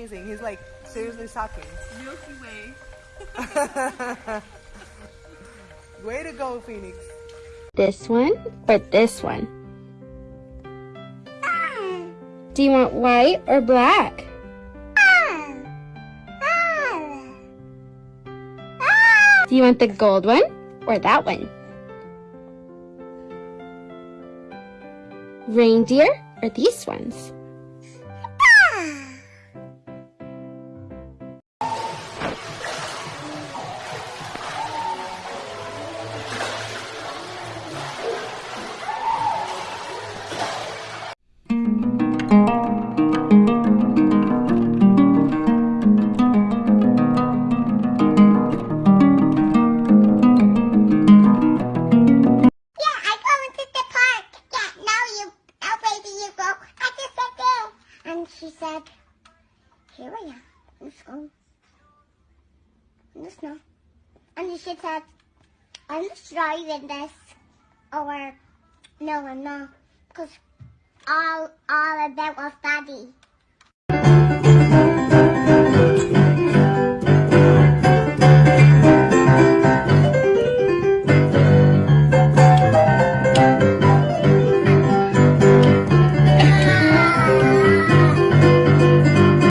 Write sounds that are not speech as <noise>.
amazing. He's like seriously talking. Milky Way. <laughs> Way to go, Phoenix. This one or this one? Do you want white or black? Do you want the gold one or that one? Reindeer or these ones? She said, here I am, in the snow. In the snow. And she said, I'm just driving this. Or, no, I'm not. Because all, all that was daddy.